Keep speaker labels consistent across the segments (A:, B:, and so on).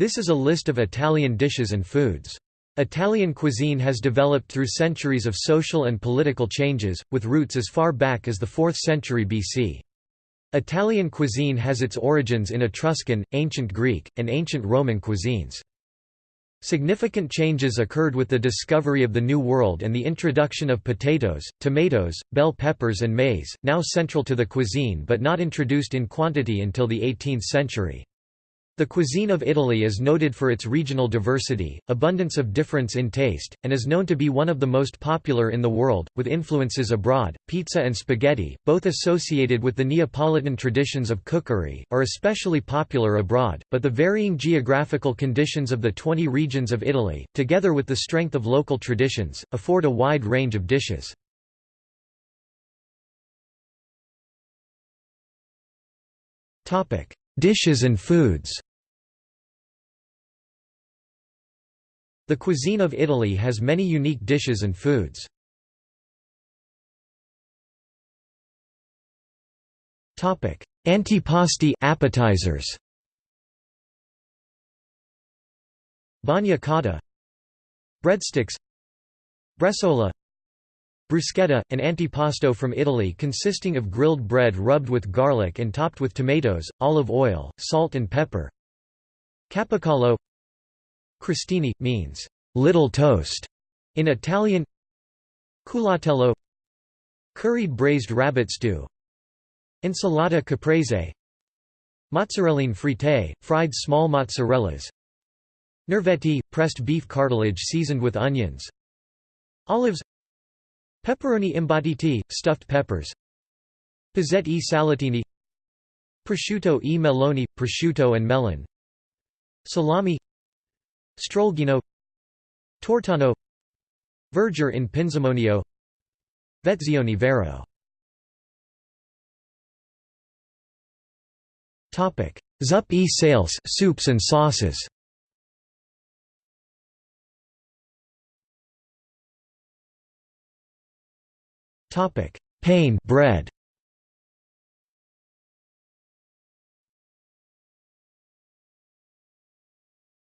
A: This is a list of Italian dishes and foods. Italian cuisine has developed through centuries of social and political changes, with roots as far back as the 4th century BC. Italian cuisine has its origins in Etruscan, Ancient Greek, and Ancient Roman cuisines. Significant changes occurred with the discovery of the New World and the introduction of potatoes, tomatoes, bell peppers and maize, now central to the cuisine but not introduced in quantity until the 18th century. The cuisine of Italy is noted for its regional diversity, abundance of difference in taste, and is known to be one of the most popular in the world, with influences abroad. Pizza and spaghetti, both associated with the Neapolitan traditions of cookery, are especially popular abroad, but the varying geographical conditions of the 20 regions of Italy, together with the strength of local traditions, afford a wide range of dishes. Dishes and foods The cuisine of Italy has many unique dishes and foods. Topic: Antipasti appetizers. Bagna cauda. Breadsticks. Bresaola Bruschetta, an antipasto from Italy consisting of grilled bread rubbed with garlic and topped with tomatoes, olive oil, salt and pepper. Capicollo Crostini, means, little toast, in Italian. Culatello Curried braised rabbit stew. Insalata caprese. Mozzarelline fritte, fried small mozzarellas. Nervetti, pressed beef cartilage seasoned with onions. Olives. Pepperoni imbottiti, stuffed peppers. Pizzette e salatini. Prosciutto e meloni, prosciutto and melon. Salami Strolghino Tortano Verger in Pinzimonio Vezzione Vero Zup e sales soups and sauces Topic: Pane bread.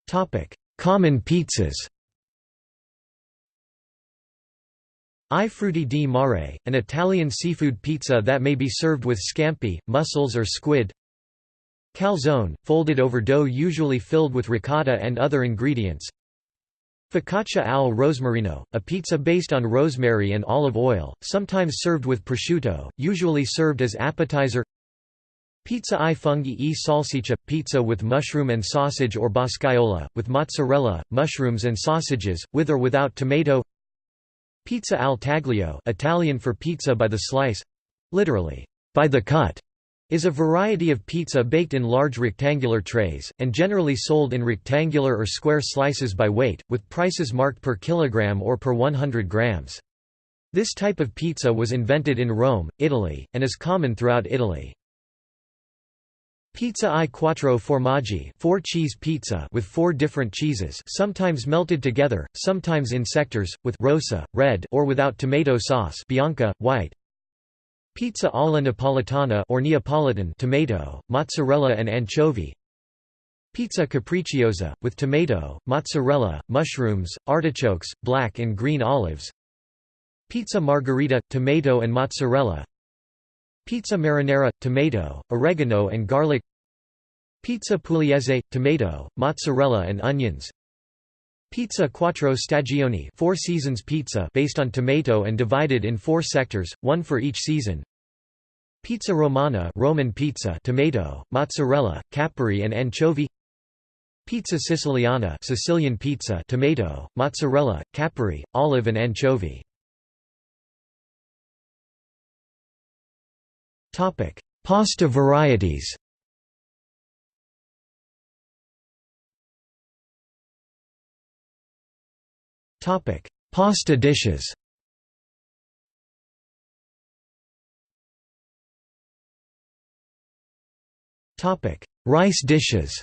A: Topic: Common pizzas. I frutti di mare, an Italian seafood pizza that may be served with scampi, mussels or squid. Calzone, folded over dough usually filled with ricotta and other ingredients. Focaccia al rosmarino, a pizza based on rosemary and olive oil, sometimes served with prosciutto, usually served as appetizer Pizza i funghi e salsiccia – pizza with mushroom and sausage or boscaiola, with mozzarella, mushrooms and sausages, with or without tomato Pizza al taglio Italian for pizza by the slice—literally, by the cut is a variety of pizza baked in large rectangular trays, and generally sold in rectangular or square slices by weight, with prices marked per kilogram or per 100 grams. This type of pizza was invented in Rome, Italy, and is common throughout Italy. Pizza i quattro formaggi four cheese pizza with four different cheeses sometimes melted together, sometimes in sectors, with rosa, red or without tomato sauce bianca, white. Pizza alla napolitana or Neapolitan tomato, mozzarella and anchovy. Pizza capricciosa, with tomato, mozzarella, mushrooms, artichokes, black and green olives. Pizza margherita, tomato and mozzarella. Pizza marinara, tomato, oregano and garlic Pizza pugliese, tomato, mozzarella and onions Pizza quattro stagioni four seasons pizza based on tomato and divided in four sectors, one for each season Pizza romana Roman pizza tomato, mozzarella, capri and anchovy Pizza siciliana Sicilian pizza tomato, mozzarella, capri, olive and anchovy Topic: Pasta varieties. Topic: Pasta dishes. Topic: Rice dishes.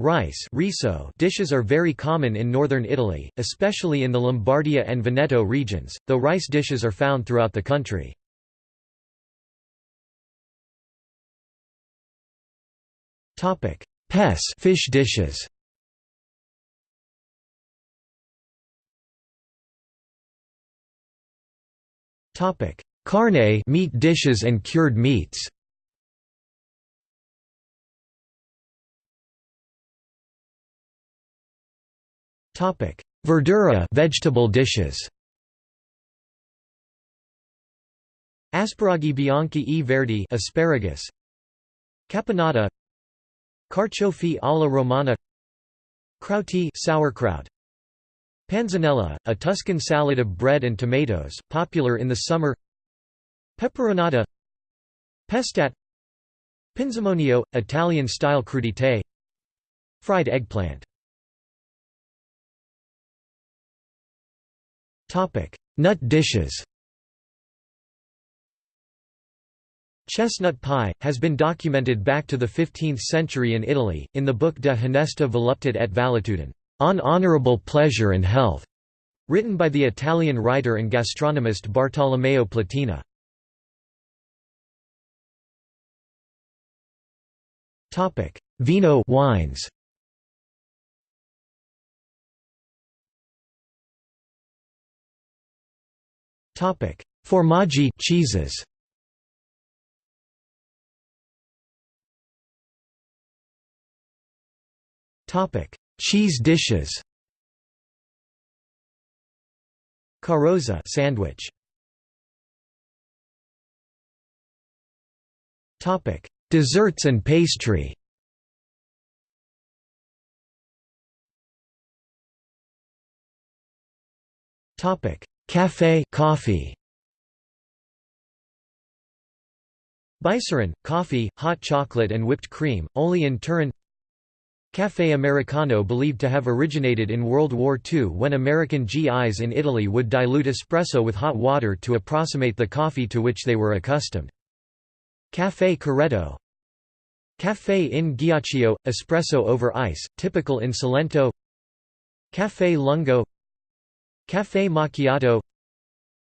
A: Rice riso dishes are very common in northern Italy, especially in the Lombardia and Veneto regions, though rice dishes are found throughout the country. Pes fish dishes. Carne meat dishes and cured meats. Topic: Verdura vegetable dishes. Asparagi bianchi e verdi asparagus. Caponata. Carciofi alla romana. Crauti sauerkraut. Panzanella, a Tuscan salad of bread and tomatoes, popular in the summer. Peperonata Pestat. Pinzimonio, Italian-style crudité. Fried eggplant Nut dishes Chestnut pie, has been documented back to the 15th century in Italy, in the book De Honesta Voluptate et Valetudine, On Honorable Pleasure and Health, written by the Italian writer and gastronomist Bartolomeo Platina. Topic: Vino wines. Formaggi cheeses. Topic: Cheese dishes. Carrozza sandwich. Topic: Desserts and pastry. Topic: Café coffee. Bicerin, coffee, hot chocolate and whipped cream, only in Turin Café Americano believed to have originated in World War II when American GIs in Italy would dilute espresso with hot water to approximate the coffee to which they were accustomed. Café Corretto Café in ghiaccio – espresso over ice, typical in Salento Café Lungo Café Macchiato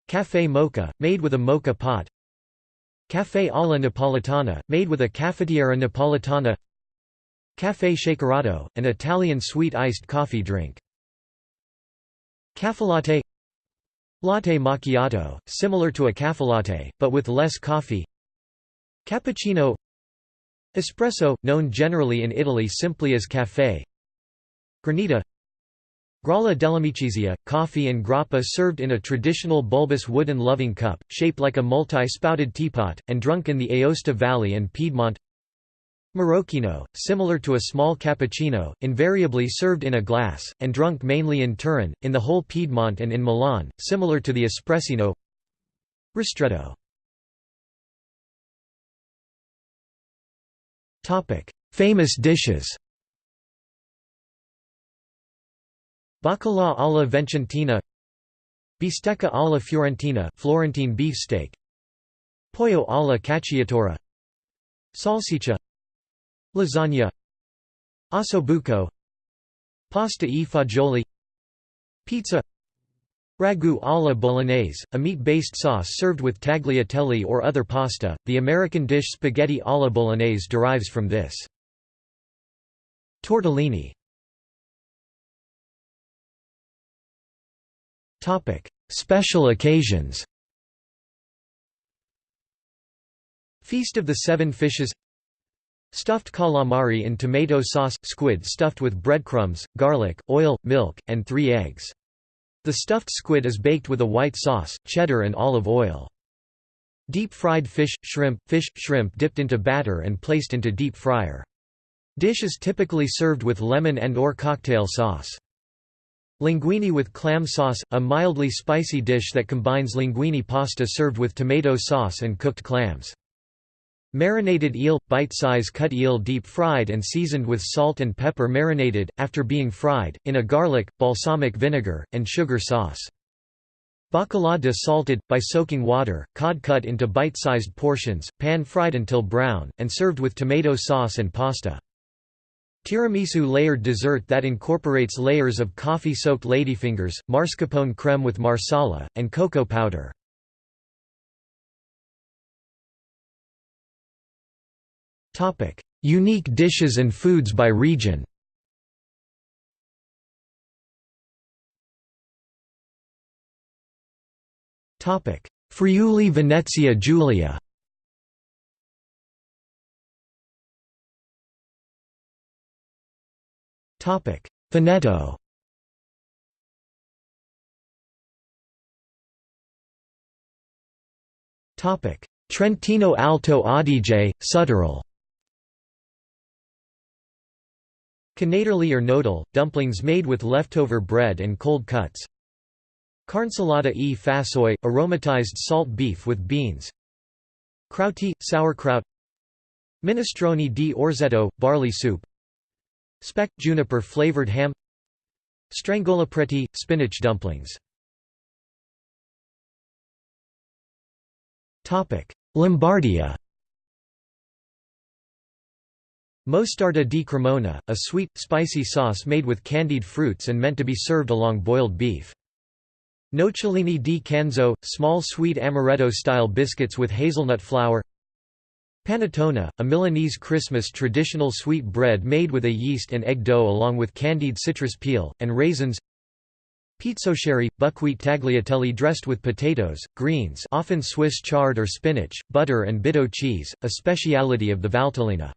A: Café Mocha, made with a mocha pot Café alla Napolitana, made with a cafetiera napolitana Café Shakerato, an Italian sweet iced coffee drink. Caffelatte Latte macchiato, similar to a caffelatte, but with less coffee Cappuccino Espresso, known generally in Italy simply as café Granita Grolla dell'amicizia, coffee and grappa served in a traditional bulbous wooden loving cup, shaped like a multi-spouted teapot, and drunk in the Aosta Valley and Piedmont. Marocchino, similar to a small cappuccino, invariably served in a glass, and drunk mainly in Turin, in the whole Piedmont and in Milan, similar to the espressino. Ristretto. Famous dishes Baccalà alla Vicentina Bistecca alla Fiorentina Florentine beefsteak Pollo alla cacciatora Salsiccia Lasagna Ossobuco Pasta e fagioli Pizza Ragu alla bolognese, a meat-based sauce served with tagliatelle or other pasta. The American dish spaghetti alla bolognese derives from this. Tortellini. Topic: Special occasions. Feast of the Seven Fishes Stuffed calamari in tomato sauce – squid stuffed with breadcrumbs, garlic, oil, milk, and three eggs. The stuffed squid is baked with a white sauce, cheddar and olive oil. Deep-fried fish, shrimp, fish, shrimp dipped into batter and placed into deep fryer. Dish is typically served with lemon and or cocktail sauce. Linguine with clam sauce, a mildly spicy dish that combines linguini pasta served with tomato sauce and cooked clams. Marinated eel – bite-size cut eel deep-fried and seasoned with salt and pepper marinated, after being fried, in a garlic, balsamic vinegar, and sugar sauce. Bacala de salted, by soaking water, cod cut into bite-sized portions, pan-fried until brown, and served with tomato sauce and pasta. Tiramisu layered dessert that incorporates layers of coffee-soaked ladyfingers, mascarpone creme with marsala, and cocoa powder. Unique dishes and foods by region. Friuli Venezia Giulia Veneto. Trentino Alto Adige, Südtirol Knaderli or nodal, dumplings made with leftover bread and cold cuts. Carnsalata e fasoy, aromatized salt beef with beans. Crauti, sauerkraut. Minestrone di orzetto, barley soup Speck juniper flavored ham Strangolapreti, spinach dumplings. Lombardia. Mostarda di Cremona, a sweet, spicy sauce made with candied fruits and meant to be served along boiled beef. Nocciolini di Canzo, small sweet amaretto-style biscuits with hazelnut flour Panettone, a Milanese Christmas traditional sweet bread made with a yeast and egg dough along with candied citrus peel, and raisins Pizzoccheri, buckwheat tagliatelle dressed with potatoes, greens often Swiss chard or spinach, butter and bitto cheese, a speciality of the Valtellina.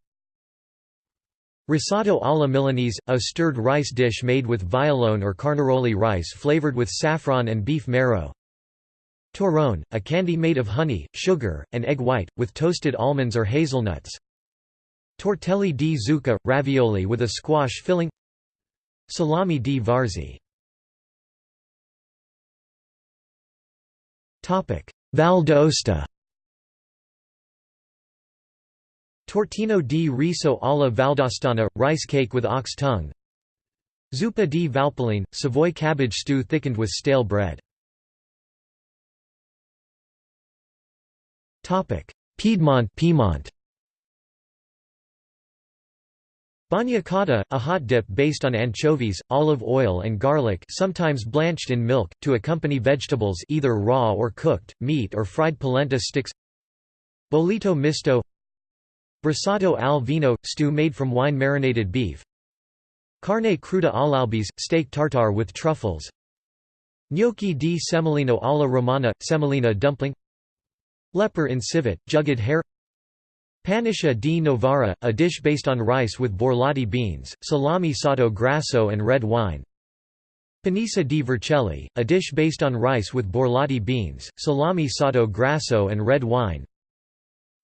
A: Risotto alla Milanese, a stirred rice dish made with vialone or carnaroli rice flavored with saffron and beef marrow. Torrone, a candy made of honey, sugar, and egg white, with toasted almonds or hazelnuts. Tortelli di zucca, ravioli with a squash filling. Salami di Varzi. Val d'Aosta Tortino di riso alla valdostana, rice cake with ox tongue. Zuppa di Valpoline, Savoy cabbage stew thickened with stale bread Piedmont Piedmont Bagna cauda, a hot dip based on anchovies, olive oil and garlic sometimes blanched in milk, to accompany vegetables either raw or cooked, meat or fried polenta sticks. Bollito misto. Brasato al vino – stew made from wine-marinated beef. Carne cruda all'albese – steak tartare with truffles. Gnocchi di semolino alla romana – semolina dumpling Lepper in civet, jugged hare. Paniscia di Novara, a dish based on rice with borlotti beans, salami sotto grasso and red wine. Panissa di Vercelli, a dish based on rice with borlotti beans, salami sotto grasso and red wine.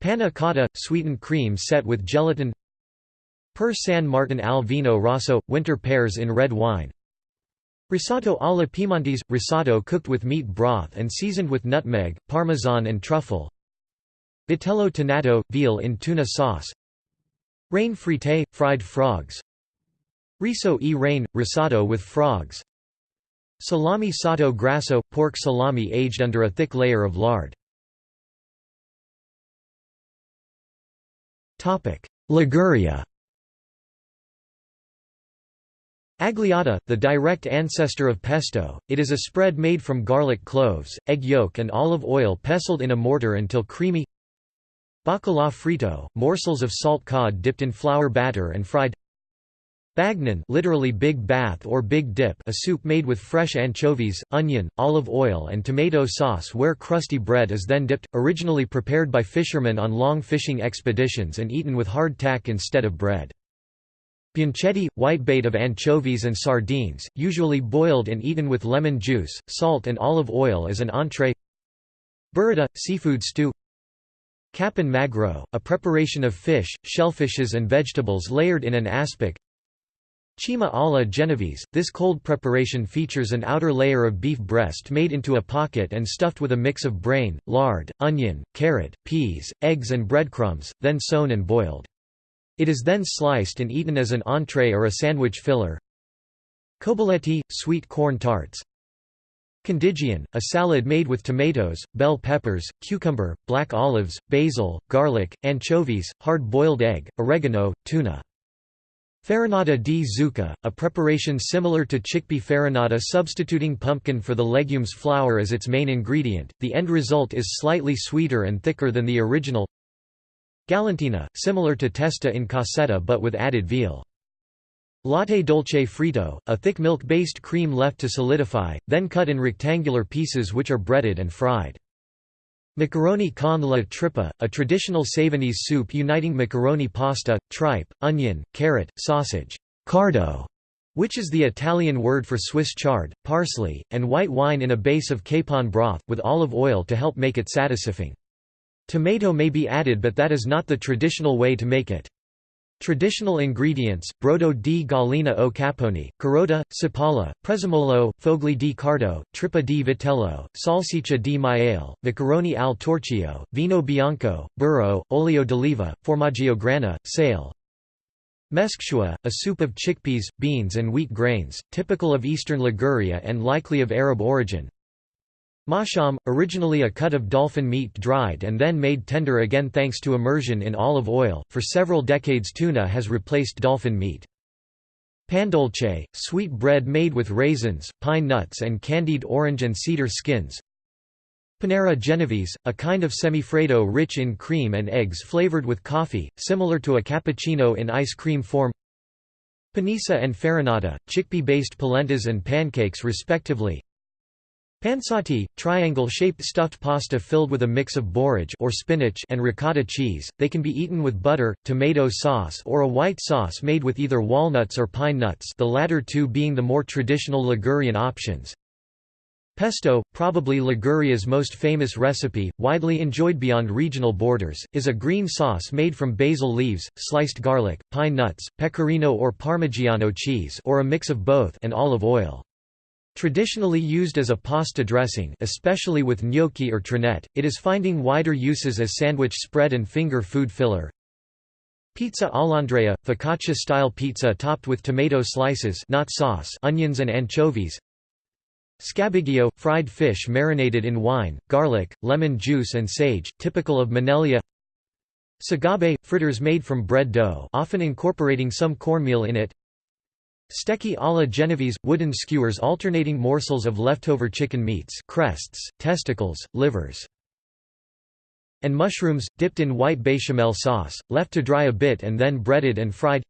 A: Panna cotta, sweetened cream set with gelatin. Per San Martin al vino rosso, winter pears in red wine Risotto alla Piemontese – risotto cooked with meat broth and seasoned with nutmeg, parmesan and truffle. Vitello tonnato – veal in tuna sauce. Rain frite – fried frogs. Riso e rain – risotto with frogs. Salami sotto grasso – pork salami aged under a thick layer of lard. Liguria Agliata, the direct ancestor of pesto, it is a spread made from garlic cloves, egg yolk and olive oil pestled in a mortar until creamy Bacalà frito, morsels of salt cod dipped in flour batter and fried Bagnon literally big bath or big dip a soup made with fresh anchovies, onion, olive oil and tomato sauce where crusty bread is then dipped, originally prepared by fishermen on long fishing expeditions and eaten with hardtack instead of bread. Bianchetti, whitebait of anchovies and sardines, usually boiled and eaten with lemon juice, salt and olive oil as an entree. Burrata, seafood stew. Capon magro, a preparation of fish, shellfishes and vegetables layered in an aspic. Cima alla Genovese, this cold preparation features an outer layer of beef breast made into a pocket and stuffed with a mix of brain, lard, onion, carrot, peas, eggs and breadcrumbs, then sewn and boiled. It is then sliced and eaten as an entree or a sandwich filler. Cobaletti, sweet corn tarts. Condigion, a salad made with tomatoes, bell peppers, cucumber, black olives, basil, garlic, anchovies, hard-boiled egg, oregano, tuna. Farinata di zucca, a preparation similar to chickpea farinata substituting pumpkin for the legume's flour as its main ingredient, the end result is slightly sweeter and thicker than the original Galantina, similar to testa in cassetta but with added veal. Latte dolce frito, a thick milk-based cream left to solidify, then cut in rectangular pieces which are breaded and fried. Macaroni con la trippa, a traditional Savonese soup uniting macaroni pasta, tripe, onion, carrot, sausage cardo, which is the Italian word for Swiss chard, parsley, and white wine in a base of capon broth, with olive oil to help make it satisfying. Tomato may be added but that is not the traditional way to make it. Traditional ingredients, brodo di gallina o capone, carota, cipolla, prezzemolo, fogli di cardo, trippa di vitello, salsiccia di maiale, macaroni al torchio, vino bianco, burro, olio d'oliva, formaggio grana, sale. Meskshua, a soup of chickpeas, beans and wheat grains, typical of eastern Liguria and likely of Arab origin. Masham, originally a cut of dolphin meat dried and then made tender again thanks to immersion in olive oil, for several decades tuna has replaced dolphin meat. Pandolce, sweet bread made with raisins, pine nuts and candied orange and cedar skins. Panera Genovese, a kind of semifreddo rich in cream and eggs flavored with coffee, similar to a cappuccino in ice cream form. Panissa and farinata, chickpea-based polentas and pancakes respectively. Pansoti, triangle-shaped stuffed pasta filled with a mix of borage or spinach and ricotta cheese. They can be eaten with butter, tomato sauce or a white sauce made with either walnuts or pine nuts, the latter two being the more traditional Ligurian options. Pesto, probably Liguria's most famous recipe, widely enjoyed beyond regional borders, is a green sauce made from basil leaves, sliced garlic, pine nuts, pecorino or parmigiano cheese or a mix of both and olive oil. Traditionally used as a pasta dressing especially with gnocchi or trinette, it is finding wider uses as sandwich spread and finger food filler. Pizza all'Andrea, focaccia-style pizza topped with tomato slices not sauce, onions and anchovies. Scabiglio, fried fish marinated in wine, garlic, lemon juice and sage, typical of Maneglia Sagabe, fritters made from bread dough often incorporating some cornmeal in it Stecchi alla Genovese – wooden skewers alternating morsels of leftover chicken meats crests, testicles, livers. And mushrooms, dipped in white bechamel sauce, left to dry a bit and then breaded and fried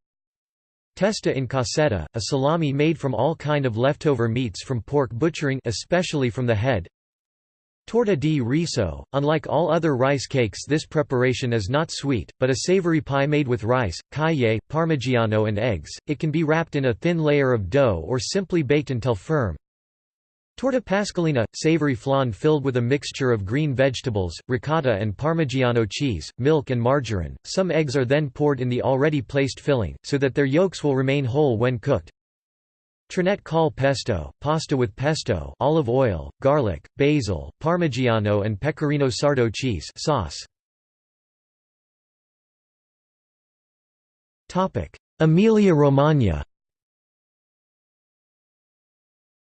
A: Testa in cassetta, a salami made from all kind of leftover meats from pork butchering especially from the head Torta di riso, unlike all other rice cakes this preparation is not sweet, but a savory pie made with rice, caille, parmigiano and eggs, it can be wrapped in a thin layer of dough or simply baked until firm. Torta pasqualina, savory flan filled with a mixture of green vegetables, ricotta and parmigiano cheese, milk and margarine. Some eggs are then poured in the already placed filling, so that their yolks will remain whole when cooked. Trinette col pesto, pasta with pesto olive oil, garlic, basil, parmigiano and pecorino sardo cheese sauce. Emilia-Romagna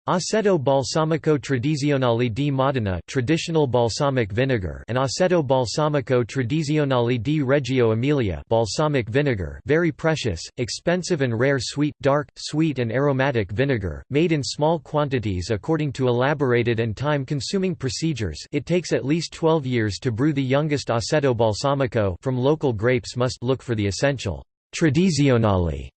A: Aceto balsamico tradizionale di Modena traditional balsamic vinegar and Aceto balsamico tradizionale di Reggio Emilia balsamic vinegar very precious, expensive and rare sweet, dark, sweet and aromatic vinegar, made in small quantities according to elaborated and time-consuming procedures. It takes at least 12 years to brew the youngest Aceto balsamico. From local grapes must look for the essential tradizionale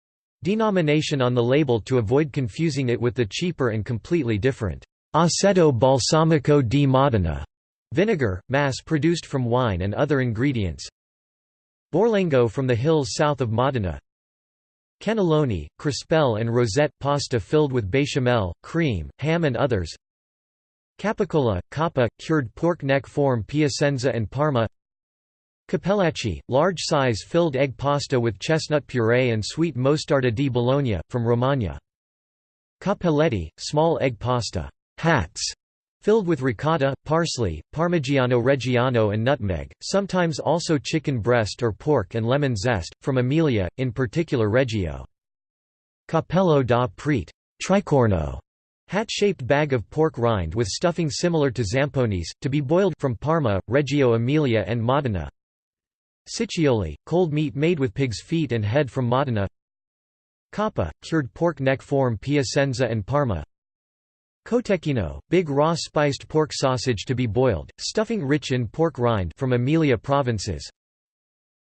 A: denomination on the label to avoid confusing it with the cheaper and completely different Aceto balsamico di Modena vinegar, mass-produced from wine and other ingredients. Borlengo from the hills south of Modena. Cannelloni, crispelle and rosette pasta filled with bechamel, cream, ham and others. Capicola, capa, cured pork neck form Piacenza and Parma Cappellacci, large-size filled egg pasta with chestnut puree and sweet mostarda di Bologna, from Romagna. Cappelletti, small egg pasta hats, filled with ricotta, parsley, parmigiano reggiano and nutmeg, sometimes also chicken breast or pork and lemon zest, from Emilia, in particular Reggio. Cappello da Prete tricorno, hat-shaped bag of pork rind with stuffing similar to zamponis, to be boiled from Parma, Reggio Emilia and Modena. Ciccioli, cold meat made with pig's feet and head from Modena Coppa, cured pork neck form Piacenza and Parma. Cotechino, big raw spiced pork sausage to be boiled, stuffing rich in pork rind from Emilia provinces.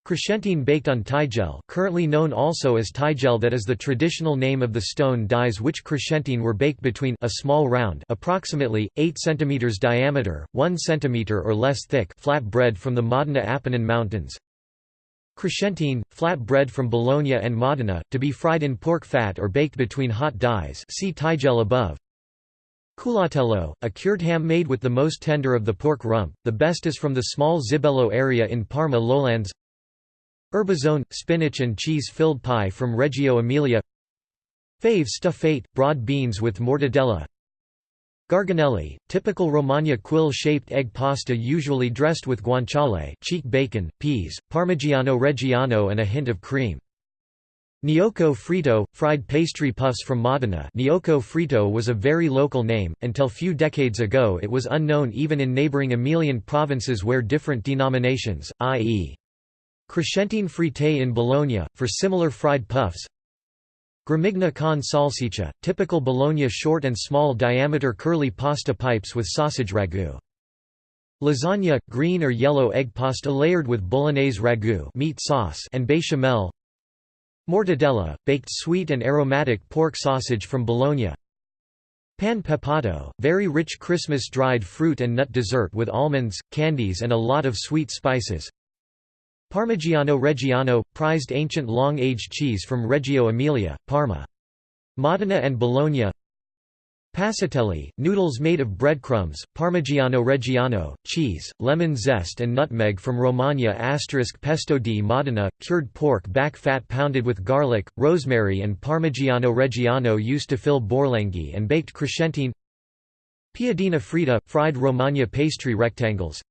A: Crescentine baked on tigel currently known also as tigel that is the traditional name of the stone dies which crescentine were baked between a small round approximately, 8 cm diameter, 1 cm or less thick flat bread from the Modena Apennine Mountains. Crescentine, flat bread from Bologna and Modena, to be fried in pork fat or baked between hot dies see tigel above. Culatello, a cured ham made with the most tender of the pork rump, the best is from the small Zibello area in Parma lowlands. Erbazone – spinach and cheese-filled pie from Reggio Emilia. Fave stuffate – broad beans with mortadella Garganelli – typical Romagna quill-shaped egg pasta usually dressed with guanciale cheek bacon, peas, Parmigiano Reggiano and a hint of cream. Gnocco fritto – fried pastry puffs from Modena Gnocco fritto was a very local name, until few decades ago it was unknown even in neighbouring Emilian provinces where different denominations, i.e. Crescentine frite in Bologna, for similar fried puffs Gramigna con salsiccia, typical Bologna short and small diameter curly pasta pipes with sausage ragu. Lasagna, green or yellow egg pasta layered with bolognese ragu meat sauce and béchamel. Mortadella, baked sweet and aromatic pork sausage from Bologna. Pan pepato, very rich Christmas dried fruit and nut dessert with almonds, candies and a lot of sweet spices Parmigiano Reggiano – prized ancient long-aged cheese from Reggio Emilia, Parma. Modena and Bologna. Passatelli, noodles made of breadcrumbs, Parmigiano Reggiano, cheese, lemon zest and nutmeg from Romagna asterisk pesto di Modena, cured pork back fat pounded with garlic, rosemary and Parmigiano Reggiano used to fill borlenghi and baked crescentine Piadina fritta, fried Romagna pastry rectangles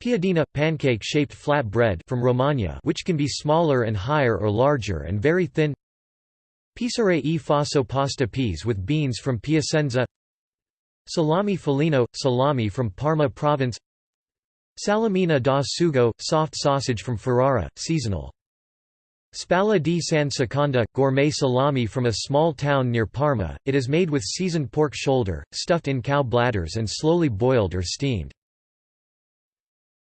A: Piadina – pancake-shaped flat bread from Romagna which can be smaller and higher or larger and very thin. Pisare e faso pasta peas with beans from Piacenza. Salami felino – salami from Parma province. Salamina da sugo – soft sausage from Ferrara, seasonal. Spalla di San Seconda – gourmet salami from a small town near Parma, it is made with seasoned pork shoulder, stuffed in cow bladders and slowly boiled or steamed.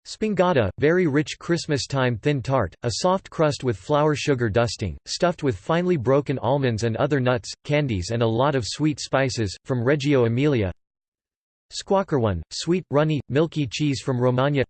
A: Spongata, very rich Christmas-time thin tart, a soft crust with flour sugar dusting, stuffed with finely broken almonds and other nuts, candies and a lot of sweet spices, from Reggio Emilia. Squacquerone, sweet, runny, milky cheese from Romagna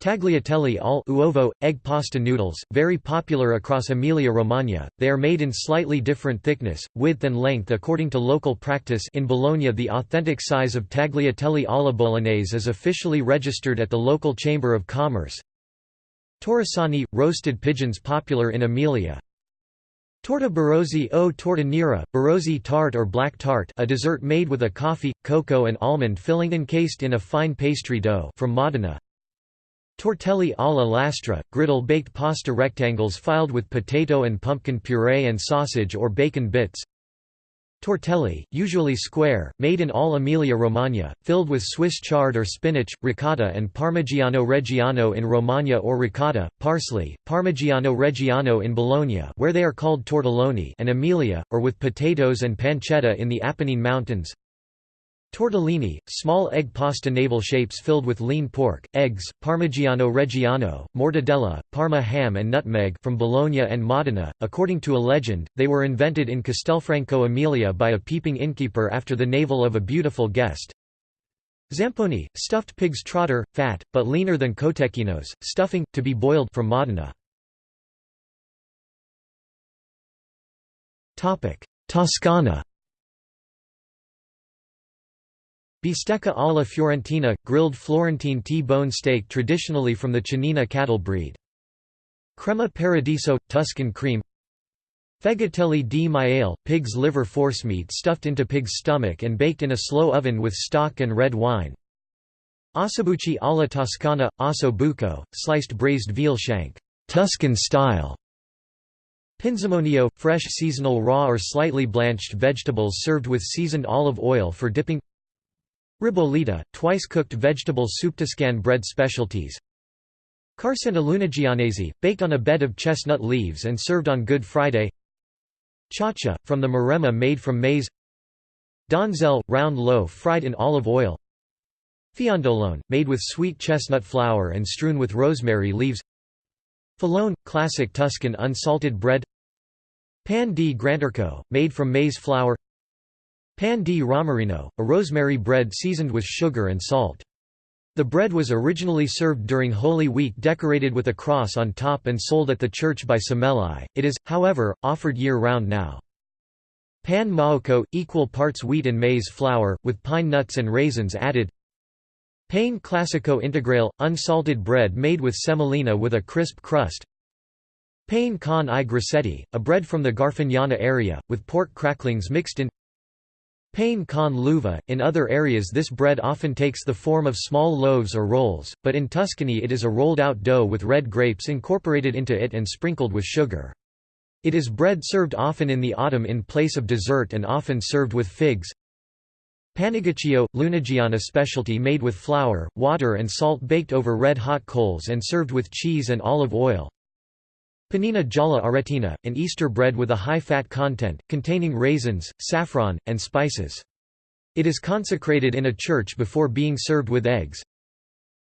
A: Tagliatelle al uovo, egg pasta noodles, very popular across Emilia-Romagna, they are made in slightly different thickness, width and length according to local practice in Bologna the authentic size of tagliatelle alla bolognese is officially registered at the local Chamber of Commerce. Torresani – roasted pigeons popular in Emilia, Torta Barozzi o torta nera, Barozzi tart or black tart a dessert made with a coffee, cocoa and almond filling encased in a fine pastry dough from Modena. Tortelli alla lastra, griddle baked pasta rectangles filled with potato and pumpkin puree and sausage or bacon bits. Tortelli, usually square, made in all Emilia-Romagna, filled with Swiss chard or spinach, ricotta and Parmigiano Reggiano in Romagna or ricotta, parsley, Parmigiano Reggiano in Bologna where they are called tortelloni and Emilia, or with potatoes and pancetta in the Apennine Mountains. Tortellini, small egg pasta navel shapes filled with lean pork, eggs, Parmigiano Reggiano, mortadella, Parma ham and nutmeg from Bologna and Modena. According to a legend, they were invented in Castelfranco Emilia by a peeping innkeeper after the navel of a beautiful guest. Zamponi, stuffed pig's trotter, fat, but leaner than cotecchinos, stuffing, to be boiled from Modena. Toscana Bistecca alla Fiorentina – grilled Florentine T-bone steak traditionally from the Chianina cattle breed. Crema Paradiso – Tuscan cream Fegatelli di maiale – pig's liver forcemeat stuffed into pig's stomach and baked in a slow oven with stock and red wine. Ossobuci alla Toscana – osso buco – sliced braised veal shank Tuscan style. Pinzimonio – fresh seasonal raw or slightly blanched vegetables served with seasoned olive oil for dipping Ribollita, twice-cooked vegetable soup-Toscan bread specialties. Carcina Lunigianese, baked on a bed of chestnut leaves and served on Good Friday. Chacha, from the maremma made from maize. Donzelle, round loaf fried in olive oil. Fiondolone, made with sweet chestnut flour and strewn with rosemary leaves. Filone – classic Tuscan unsalted bread. Pan di Granturco, made from maize flour Pan di Rosmarino, a rosemary bread seasoned with sugar and salt. The bread was originally served during Holy Week decorated with a cross on top and sold at the church by Sommelier, it is, however, offered year-round now. Pan maoco, equal parts wheat and maize flour, with pine nuts and raisins added. Pane classico integral, unsalted bread made with semolina with a crisp crust. Pane con i grassetti, a bread from the Garfagnana area, with pork cracklings mixed in Pane con l'uva, in other areas this bread often takes the form of small loaves or rolls, but in Tuscany it is a rolled-out dough with red grapes incorporated into it and sprinkled with sugar. It is bread served often in the autumn in place of dessert and often served with figs, Panigaccio, Lunigiana specialty made with flour, water and salt baked over red-hot coals and served with cheese and olive oil. Panina gialla aretina, an Easter bread with a high fat content, containing raisins, saffron, and spices. It is consecrated in a church before being served with eggs.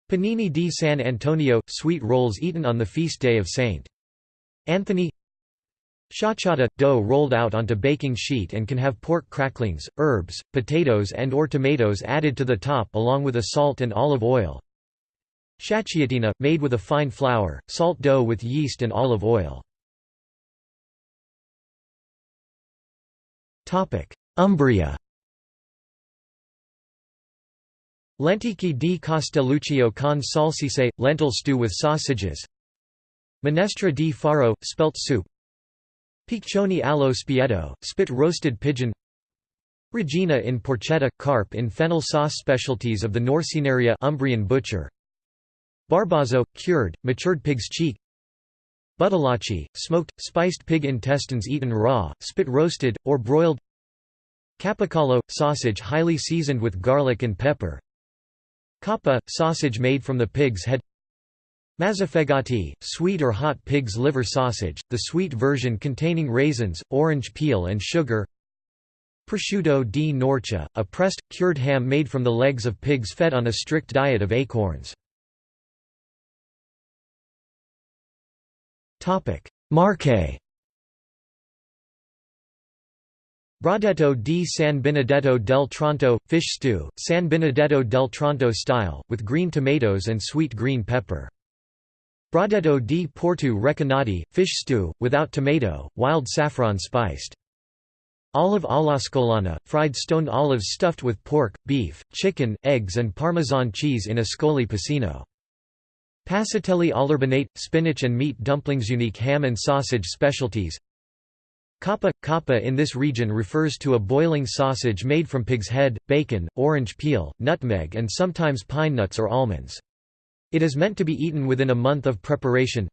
A: Panini di San Antonio – sweet rolls eaten on the feast day of St. Anthony Sciacciata – dough rolled out onto baking sheet and can have pork cracklings, herbs, potatoes and or tomatoes added to the top along with a salt and olive oil. Sciacciatina – made with a fine flour, salt dough with yeast and olive oil. Umbria Lenticchie di Castelluccio con salsicce – lentil stew with sausages. Minestra di farro – spelt soup. Piccioni allo spiedo, spit roasted pigeon. Regina in porchetta, carp in fennel sauce Specialties of the Norcineria Umbrian butcher Barbazzo, cured, matured pig's cheek. Buttolacci, smoked, spiced pig intestines eaten raw, spit roasted, or broiled. Capicollo, sausage highly seasoned with garlic and pepper. Coppa, sausage made from the pig's head. Mazzafegati, sweet or hot pig's liver sausage, the sweet version containing raisins, orange peel and sugar. Prosciutto di Norcia, a pressed, cured ham made from the legs of pigs fed on a strict diet of acorns. Marche Brodetto di San Benedetto del Tronto, fish stew, San Benedetto del Tronto style, with green tomatoes and sweet green pepper. Brodetto di Porto Recanati, fish stew, without tomato, wild saffron spiced. Olive all'ascolana, fried stoned olives stuffed with pork, beef, chicken, eggs and Parmesan cheese in Ascoli Piceno. Passatelli all'urbinate, spinach and meat dumplings Unique ham and sausage specialties Coppa – Coppa in this region refers to a boiling sausage made from pig's head, bacon, orange peel, nutmeg and sometimes pine nuts or almonds. It is meant to be eaten within a month of preparation.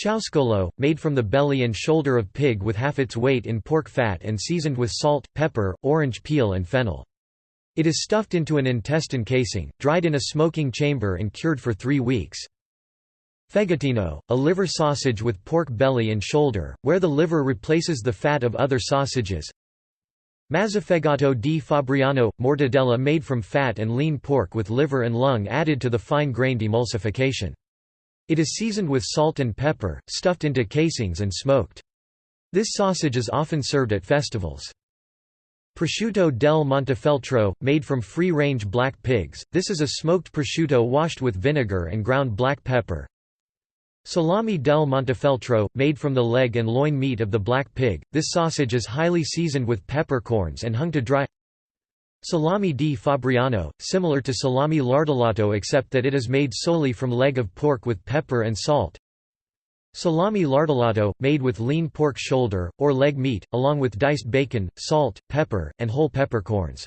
A: Ciauscolo, made from the belly and shoulder of pig with half its weight in pork fat and seasoned with salt, pepper, orange peel and fennel. It is stuffed into an intestine casing, dried in a smoking chamber and cured for three weeks. Fegatino, a liver sausage with pork belly and shoulder, where the liver replaces the fat of other sausages. Mazzafegato di Fabriano – mortadella made from fat and lean pork with liver and lung added to the fine-grained emulsification. It is seasoned with salt and pepper, stuffed into casings and smoked. This sausage is often served at festivals. Prosciutto del Montefeltro, made from free-range black pigs, this is a smoked prosciutto washed with vinegar and ground black pepper, Salami del Montefeltro, made from the leg and loin meat of the black pig, this sausage is highly seasoned with peppercorns and hung to dry. Salami di Fabriano, similar to salami lardolato except that it is made solely from leg of pork with pepper and salt Salami lardolato, made with lean pork shoulder, or leg meat, along with diced bacon, salt, pepper, and whole peppercorns.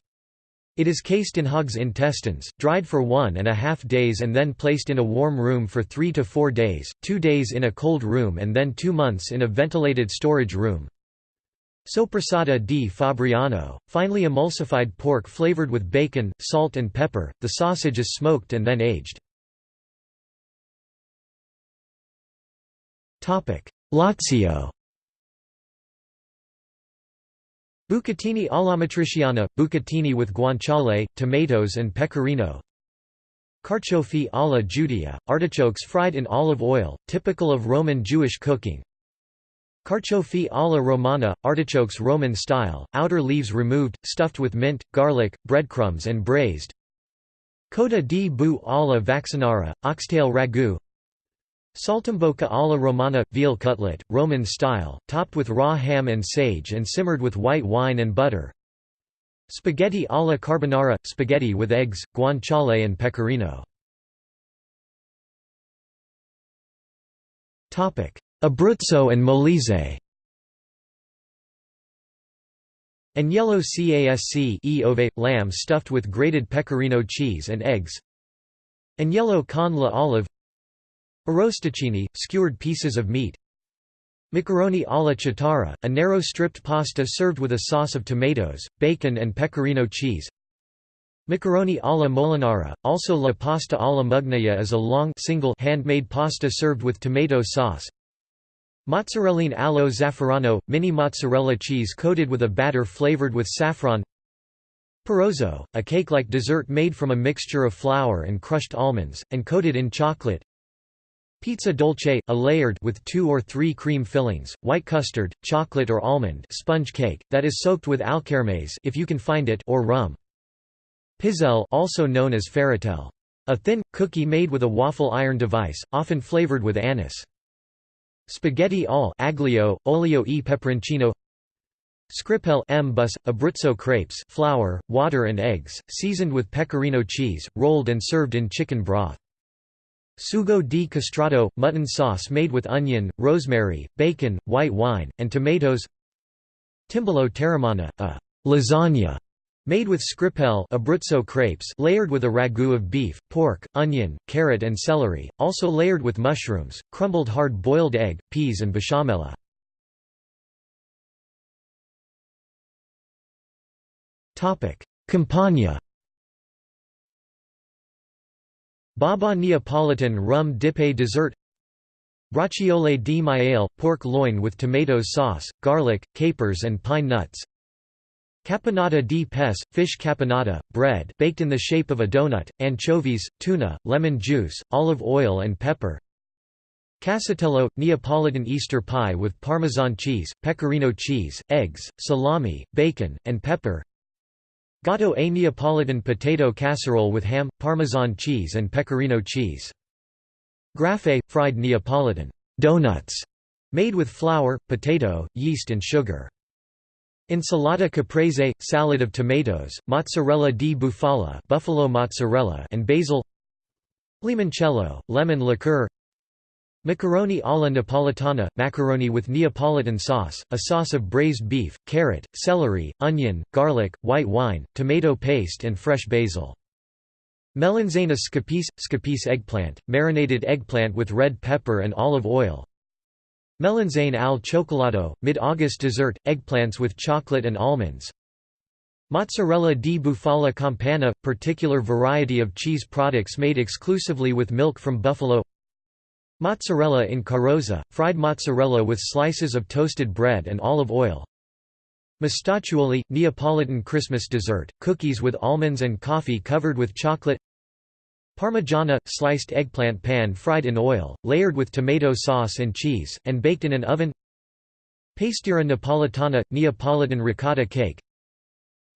A: It is cased in hog's intestines, dried for one and a half days and then placed in a warm room for three to four days, two days in a cold room and then two months in a ventilated storage room. Soppressata di Fabriano, finely emulsified pork flavored with bacon, salt and pepper, the sausage is smoked and then aged. Lazio Bucatini alla matriciana, bucatini with guanciale, tomatoes and pecorino Carciofi alla Giudia, artichokes fried in olive oil, typical of Roman Jewish cooking. Carciofi alla Romana, artichokes Roman style, outer leaves removed, stuffed with mint, garlic, breadcrumbs and braised. Coda di bu alla vaccinara, oxtail ragu Saltimbocca alla Romana – veal cutlet, Roman style, topped with raw ham and sage and simmered with white wine and butter. Spaghetti alla carbonara – spaghetti with eggs, guanciale and pecorino. Abruzzo and Molise. Agnello casc e lamb stuffed with grated pecorino cheese and eggs. Agnello con la olive Arrosticini, skewered pieces of meat. Macaroni alla chitarra, a narrow stripped pasta served with a sauce of tomatoes, bacon and pecorino cheese. Macaroni alla molinara, also la pasta alla mugnaia is a long single handmade pasta served with tomato sauce. Mozzarelline allo zafferano – mini mozzarella cheese coated with a batter flavored with saffron. Parrozzo, a cake-like dessert made from a mixture of flour and crushed almonds, and coated in chocolate Pizza dolce, a layered with two or three cream fillings, white custard, chocolate or almond sponge cake, that is soaked with alkermes if you can find it or rum. Pizzelle also known as ferratelle. A thin, cookie made with a waffle iron device, often flavored with anise. Spaghetti all aglio, olio e peperoncino Scrippelle 'mbusse, Abruzzo crepes flour, water and eggs, seasoned with pecorino cheese, rolled and served in chicken broth. Sugo di castrato, mutton sauce made with onion, rosemary, bacon, white wine, and tomatoes Timballo teramano, a lasagna Made with scrippelle Abruzzo crepes layered with a ragu of beef, pork, onion, carrot and celery, also layered with mushrooms, crumbled hard-boiled egg, peas and besciamella. Campania Baba Neapolitan rum dipé dessert Braciole di maiale, pork loin with tomato sauce, garlic, capers and pine nuts. Caponata di pesce, fish caponata, bread baked in the shape of a donut, anchovies, tuna, lemon juice, olive oil and pepper. Casatiello – Neapolitan Easter pie with Parmesan cheese, pecorino cheese, eggs, salami, bacon, and pepper Gatto a Neapolitan potato casserole with ham, Parmesan cheese and pecorino cheese. Graffe – fried Neapolitan donuts made with flour, potato, yeast and sugar. Insalata caprese – salad of tomatoes, mozzarella di bufala buffalo mozzarella and basil Limoncello – lemon liqueur Macaroni alla Napolitana – macaroni with Neapolitan sauce, a sauce of braised beef, carrot, celery, onion, garlic, white wine, tomato paste and fresh basil. Melanzana scapece – scapece eggplant, marinated eggplant with red pepper and olive oil Melanzane al cioccolato, mid-August dessert, eggplants with chocolate and almonds. Mozzarella di bufala campana – particular variety of cheese products made exclusively with milk from buffalo Mozzarella in carrozza – fried mozzarella with slices of toasted bread and olive oil. Mostacciuoli – Neapolitan Christmas dessert, cookies with almonds and coffee covered with chocolate Parmigiana – sliced eggplant pan-fried in oil, layered with tomato sauce and cheese, and baked in an oven Pastiera napolitana – Neapolitan ricotta cake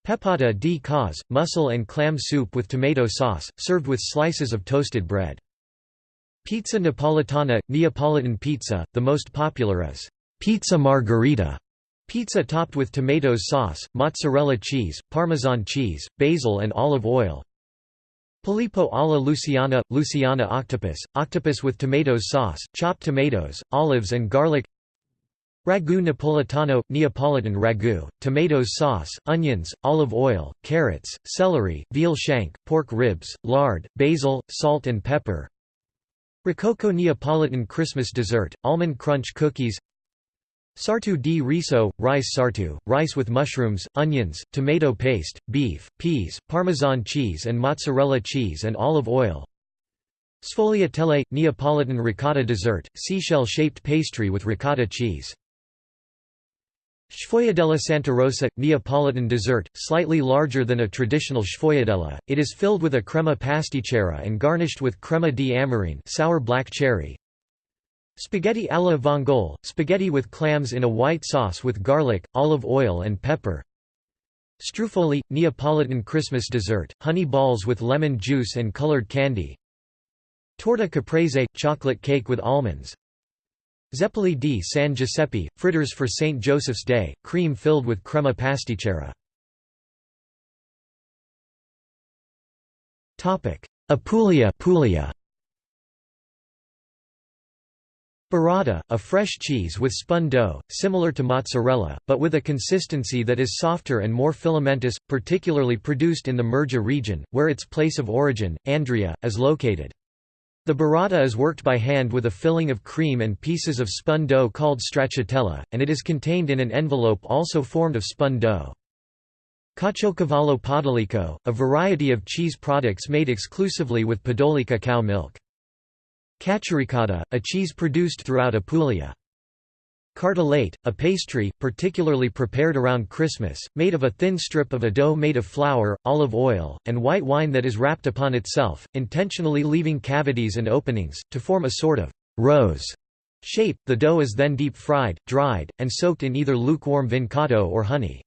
A: Pepata di cozze – mussel and clam soup with tomato sauce, served with slices of toasted bread. Pizza napolitana – Neapolitan pizza, the most popular is «pizza margherita» pizza topped with tomato sauce, mozzarella cheese, parmesan cheese, basil and olive oil, Polipo alla Luciana – Luciana octopus, octopus with tomato sauce, chopped tomatoes, olives and garlic. Ragu Napolitano – Neapolitan ragu, tomato sauce, onions, olive oil, carrots, celery, veal shank, pork ribs, lard, basil, salt and pepper Rococo Neapolitan Christmas dessert, almond crunch cookies Sartu di riso, rice sartu, rice with mushrooms, onions, tomato paste, beef, peas, parmesan cheese and mozzarella cheese and olive oil Sfogliatelle – Neapolitan ricotta dessert, seashell-shaped pastry with ricotta cheese Sfogliatella Santa Rosa – Neapolitan dessert, slightly larger than a traditional sfogliatella, it is filled with a crema pasticcera and garnished with crema di amarene sour black cherry. Spaghetti alla vongole – spaghetti with clams in a white sauce with garlic, olive oil and pepper. Struffoli – Neapolitan Christmas dessert, honey balls with lemon juice and colored candy. Torta caprese – chocolate cake with almonds. Zeppoli di San Giuseppe, fritters for St. Joseph's Day, cream filled with crema pasticcera. Apulia Puglia. Burrata, a fresh cheese with spun dough, similar to mozzarella, but with a consistency that is softer and more filamentous, particularly produced in the Murgia region, where its place of origin, Andria, is located. The burrata is worked by hand with a filling of cream and pieces of spun dough called stracciatella, and it is contained in an envelope also formed of spun dough. Caciocavallo Podolico, a variety of cheese products made exclusively with Podolica cow milk. Cacioricotta, a cheese produced throughout Apulia. Carta a pastry, particularly prepared around Christmas, made of a thin strip of a dough made of flour, olive oil, and white wine that is wrapped upon itself, intentionally leaving cavities and openings, to form a sort of rose shape. The dough is then deep fried, dried, and soaked in either lukewarm vincotto or honey.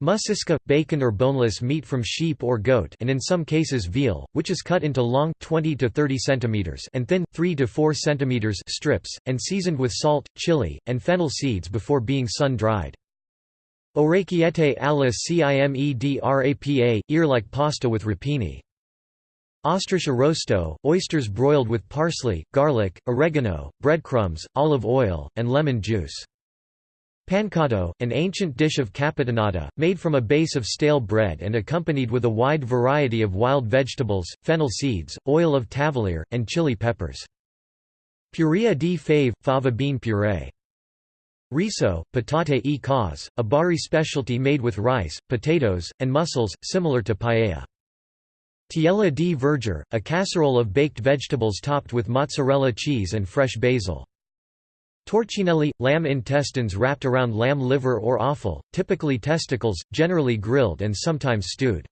A: Muscisca – bacon or boneless meat from sheep or goat and in some cases veal, which is cut into long 20 to 30 cm and thin 3 to 4 cm strips, and seasoned with salt, chili, and fennel seeds before being sun-dried. Orecchiette alla cime di rapa, ear-like pasta with rapini. Ostriche arrosto, oysters broiled with parsley, garlic, oregano, breadcrumbs, olive oil, and lemon juice. Pancotto, an ancient dish of capitanata, made from a base of stale bread and accompanied with a wide variety of wild vegetables, fennel seeds, oil of Tavoliere, and chili peppers. Purea di fave, fava bean puree. Riso, patate e cozze, a Bari specialty made with rice, potatoes, and mussels, similar to paella. Tiella di verdure, a casserole of baked vegetables topped with mozzarella cheese and fresh basil. Torcinelli – lamb intestines wrapped around lamb liver or offal, typically testicles, generally grilled and sometimes stewed.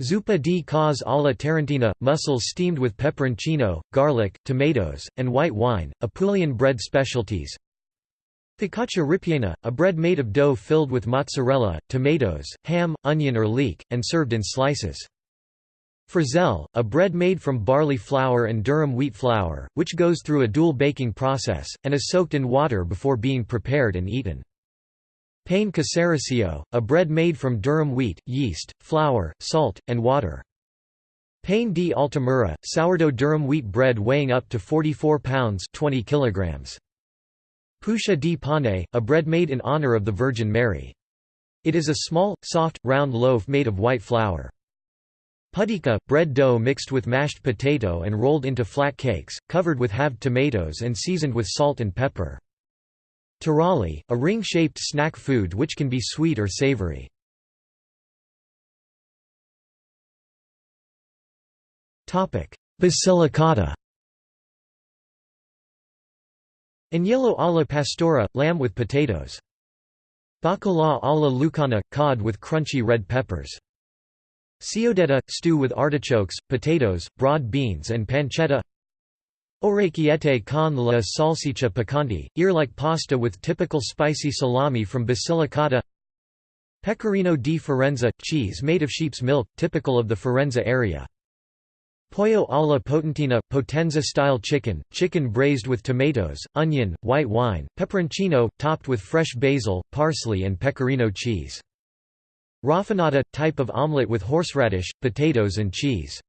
A: Zuppa di cozze alla tarantina – mussels steamed with peperoncino, garlic, tomatoes, and white wine, Apulian bread specialties. Focaccia ripiena – a bread made of dough filled with mozzarella, tomatoes, ham, onion or leek, and served in slices. Frizzelle, a bread made from barley flour and durum wheat flour, which goes through a dual baking process, and is soaked in water before being prepared and eaten. Pane casereccio, a bread made from durum wheat, yeast, flour, salt, and water. Pane di Altamura, sourdough durum wheat bread weighing up to 44 pounds 20 kilograms. Puscia di pane, a bread made in honor of the Virgin Mary. It is a small, soft, round loaf made of white flour. Pudica, bread dough mixed with mashed potato and rolled into flat cakes, covered with halved tomatoes and seasoned with salt and pepper. Taralli, a ring-shaped snack food which can be sweet or savory. Basilicata Agnello alla pastora, lamb with potatoes. Bacalà alla lucana, cod with crunchy red peppers. Ciodetta – stew with artichokes, potatoes, broad beans and pancetta Orecchiette con la salsiccia piccante, ear-like pasta with typical spicy salami from Basilicata Pecorino di Filiano – cheese made of sheep's milk, typical of the Filiano area. Pollo alla potentina – Potenza-style chicken, chicken braised with tomatoes, onion, white wine, peperoncino, topped with fresh basil, parsley and pecorino cheese. Rafanata – type of omelette with horseradish, potatoes and cheese.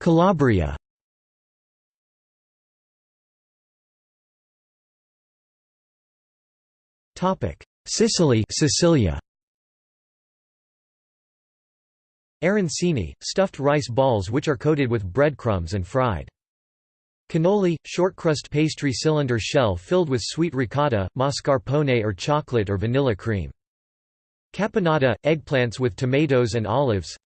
A: Calabria Sicily Sicilia Arancini, stuffed rice balls which are coated with breadcrumbs and fried. Cannoli, short-crust pastry cylinder shell filled with sweet ricotta, mascarpone or chocolate or vanilla cream. Caponata, eggplants with tomatoes and olives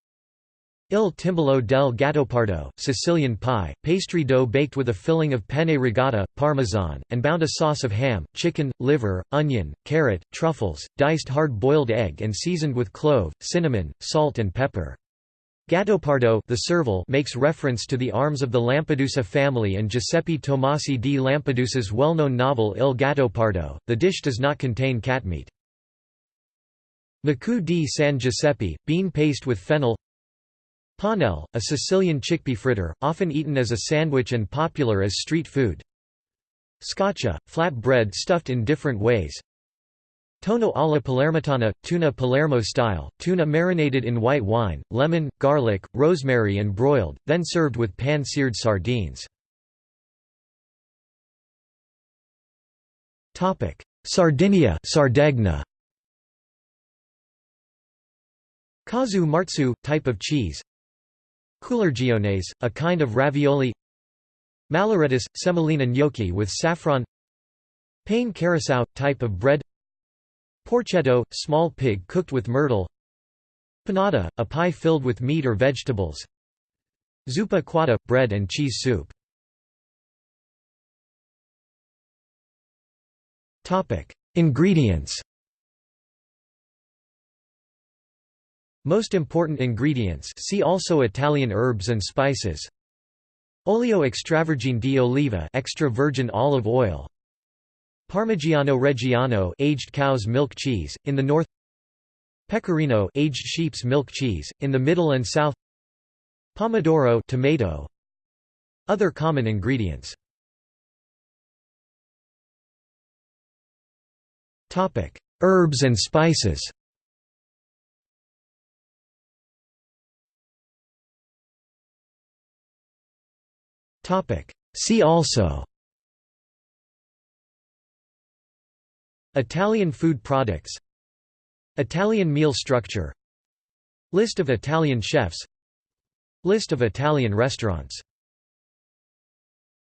A: Il timballo del gattopardo, Sicilian pie, pastry dough baked with a filling of penne rigata, parmesan, and bound a sauce of ham, chicken, liver, onion, carrot, truffles, diced hard-boiled egg and seasoned with clove, cinnamon, salt and pepper. Gattopardo the serval makes reference to the arms of the Lampedusa family and Giuseppe Tomasi di Lampedusa's well-known novel Il Gattopardo. The dish does not contain cat meat. Macu di San Giuseppe, bean paste with fennel Panelle, a Sicilian chickpea fritter, often eaten as a sandwich and popular as street food. Scotcha, flat bread stuffed in different ways. Tonno alla palermitana, tuna Palermo style, tuna marinated in white wine, lemon, garlic, rosemary and broiled, then served with pan-seared sardines. Sardinia Sardegna. Casu marzu, type of cheese Culurgiones, a kind of ravioli Malloreddus, semolina gnocchi with saffron Pane carasau, type of bread Porchetto, small pig cooked with myrtle Panada, a pie filled with meat or vegetables Zuppa quadda, bread and cheese soup. Ingredients. Most important ingredients. See also Italian herbs and spices. Olio extravergine di oliva extra virgin olive oil Parmigiano Reggiano aged cow's milk cheese in the north Pecorino aged sheep's milk cheese in the middle and south Pomodoro tomato. Other common ingredients. Topic Herbs and spices. See also Italian food products Italian meal structure List of Italian chefs List of Italian restaurants